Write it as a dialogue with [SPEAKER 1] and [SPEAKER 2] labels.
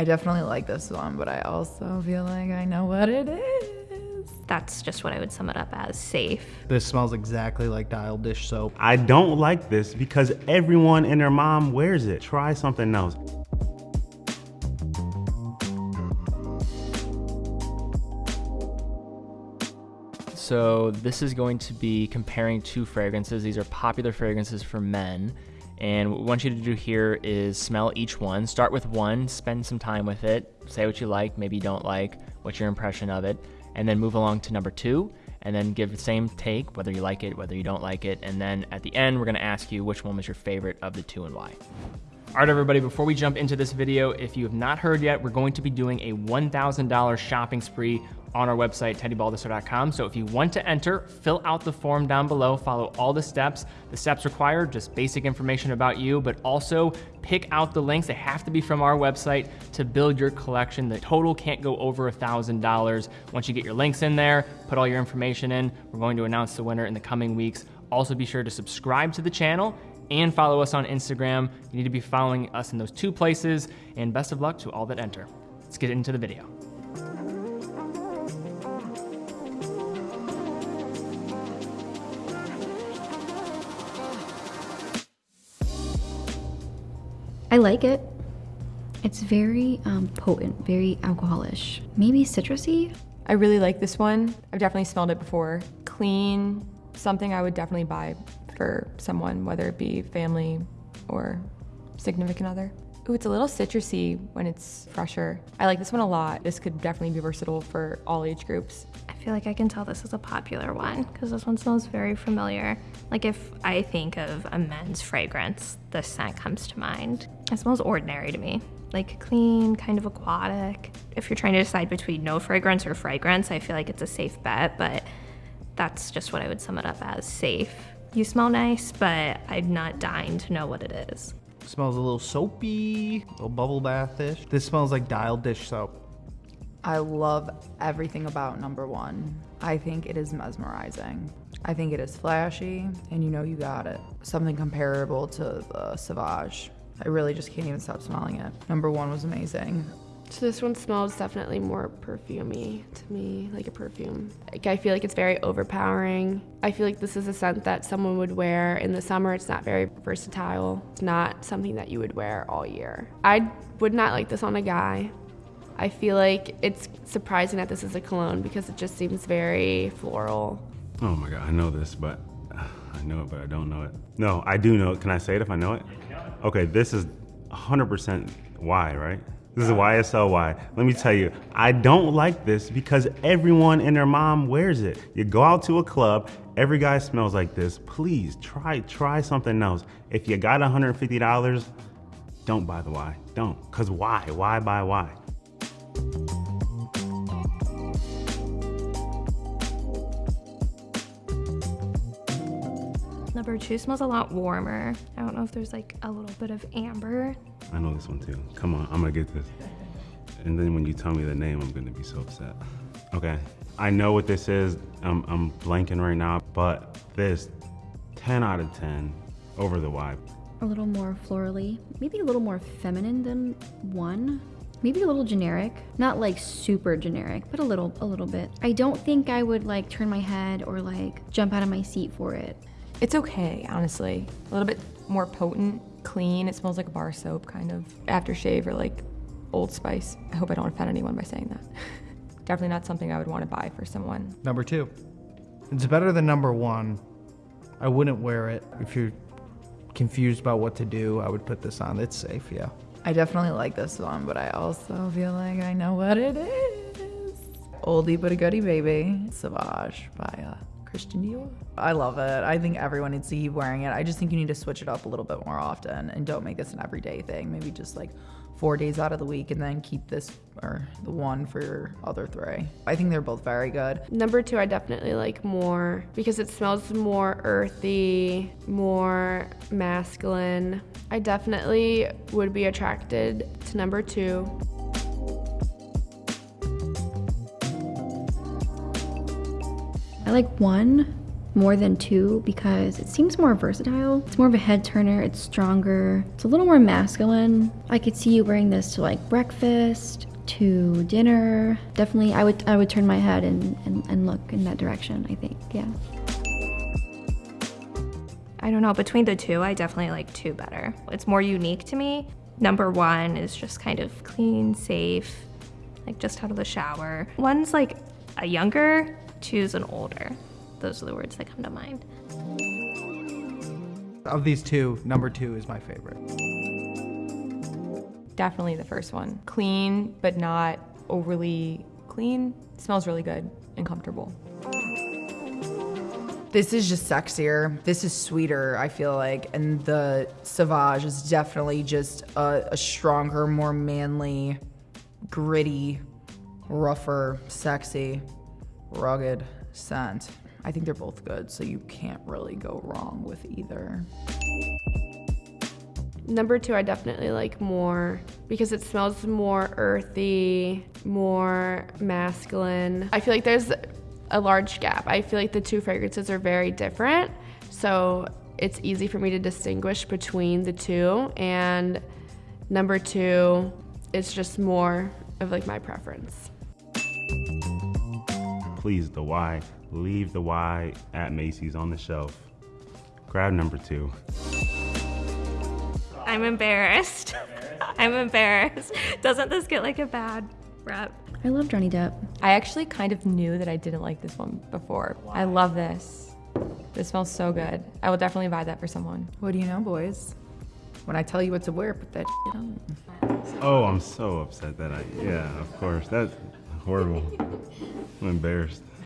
[SPEAKER 1] I definitely like this one, but I also feel like I know what it is.
[SPEAKER 2] That's just what I would sum it up as safe.
[SPEAKER 3] This smells exactly like dial dish soap.
[SPEAKER 4] I don't like this because everyone and their mom wears it. Try something else.
[SPEAKER 5] So this is going to be comparing two fragrances. These are popular fragrances for men. And what we want you to do here is smell each one. Start with one, spend some time with it, say what you like, maybe you don't like, what's your impression of it, and then move along to number two, and then give the same take, whether you like it, whether you don't like it, and then at the end, we're gonna ask you which one was your favorite of the two and why. All right, everybody, before we jump into this video, if you have not heard yet, we're going to be doing a $1,000 shopping spree on our website, teddybaldassarre.com. So if you want to enter, fill out the form down below, follow all the steps. The steps require just basic information about you, but also pick out the links. They have to be from our website to build your collection. The total can't go over a $1,000. Once you get your links in there, put all your information in, we're going to announce the winner in the coming weeks. Also be sure to subscribe to the channel and follow us on Instagram. You need to be following us in those two places, and best of luck to all that enter. Let's get into the video.
[SPEAKER 6] I like it. It's very um, potent, very alcoholish. Maybe citrusy?
[SPEAKER 7] I really like this one. I've definitely smelled it before. Clean, something I would definitely buy for someone, whether it be family or significant other. Ooh, it's a little citrusy when it's fresher. I like this one a lot. This could definitely be versatile for all age groups.
[SPEAKER 2] I feel like I can tell this is a popular one because this one smells very familiar. Like if I think of a men's fragrance, this scent comes to mind. It smells ordinary to me, like clean, kind of aquatic. If you're trying to decide between no fragrance or fragrance, I feel like it's a safe bet, but that's just what I would sum it up as safe. You smell nice, but I'm not dying to know what it is.
[SPEAKER 3] Smells a little soapy, a little bubble bathish. This smells like dial dish soap.
[SPEAKER 1] I love everything about number one. I think it is mesmerizing. I think it is flashy, and you know you got it. Something comparable to the Sauvage. I really just can't even stop smelling it. Number one was amazing.
[SPEAKER 8] So this one smells definitely more perfumey to me, like a perfume. Like I feel like it's very overpowering. I feel like this is a scent that someone would wear in the summer. It's not very versatile. It's not something that you would wear all year. I would not like this on a guy. I feel like it's surprising that this is a cologne because it just seems very floral.
[SPEAKER 4] Oh my God, I know this, but I know it, but I don't know it. No, I do know it. Can I say it if I know it? Okay, this is 100% Y, right? This is YSL Y. Let me tell you, I don't like this because everyone and their mom wears it. You go out to a club, every guy smells like this. Please try try something else. If you got $150, don't buy the Y. Don't. Cause why? Why buy why?
[SPEAKER 2] Number two smells a lot warmer. I don't know if there's like a little bit of amber.
[SPEAKER 4] I know this one too. Come on, I'm gonna get this. And then when you tell me the name, I'm gonna be so upset. Okay, I know what this is. I'm, I'm blanking right now, but this 10 out of 10 over the Y.
[SPEAKER 6] A little more florally. Maybe a little more feminine than one. Maybe a little generic. Not like super generic, but a little a little bit. I don't think I would like turn my head or like jump out of my seat for it.
[SPEAKER 7] It's okay, honestly. A little bit more potent, clean. It smells like a bar soap, kind of. Aftershave or like Old Spice. I hope I don't offend anyone by saying that. Definitely not something I would want to buy for someone.
[SPEAKER 3] Number two. It's better than number one. I wouldn't wear it. If you're confused about what to do, I would put this on. It's safe, yeah.
[SPEAKER 1] I definitely like this one, but I also feel like I know what it is. Oldie but a goodie, baby. Sauvage by uh, Christian Dior. I love it. I think everyone needs to keep wearing it. I just think you need to switch it up a little bit more often and don't make this an everyday thing. Maybe just like four days out of the week and then keep this or the one for your other three. I think they're both very good.
[SPEAKER 8] Number two, I definitely like more because it smells more earthy, more masculine. I definitely would be attracted to number two.
[SPEAKER 6] I like one more than two because it seems more versatile. It's more of a head turner, it's stronger, it's a little more masculine. I could see you wearing this to like breakfast, to dinner. Definitely I would I would turn my head and, and, and look in that direction, I think. Yeah.
[SPEAKER 2] I don't know. Between the two, I definitely like two better. It's more unique to me. Number one is just kind of clean, safe, like just out of the shower. One's like a younger, two's an older. Those are the words that come to mind.
[SPEAKER 3] Of these two, number two is my favorite.
[SPEAKER 7] Definitely the first one. Clean, but not overly clean. Smells really good and comfortable.
[SPEAKER 1] This is just sexier. This is sweeter, I feel like. And the Sauvage is definitely just a, a stronger, more manly, gritty, rougher, sexy, rugged scent. I think they're both good, so you can't really go wrong with either.
[SPEAKER 8] Number two, I definitely like more because it smells more earthy, more masculine. I feel like there's a large gap. I feel like the two fragrances are very different, so it's easy for me to distinguish between the two. And number two is just more of like my preference.
[SPEAKER 4] Please, the Y, leave the Y at Macy's on the shelf. Grab number two.
[SPEAKER 2] I'm embarrassed. I'm embarrassed. Doesn't this get like a bad rep?
[SPEAKER 6] I love Johnny Depp.
[SPEAKER 7] I actually kind of knew that I didn't like this one before. I love this. This smells so good. I will definitely buy that for someone.
[SPEAKER 1] What do you know, boys? When I tell you what to wear, put that on.
[SPEAKER 4] Oh, I'm so upset that I, yeah, of course. That's horrible. I'm embarrassed.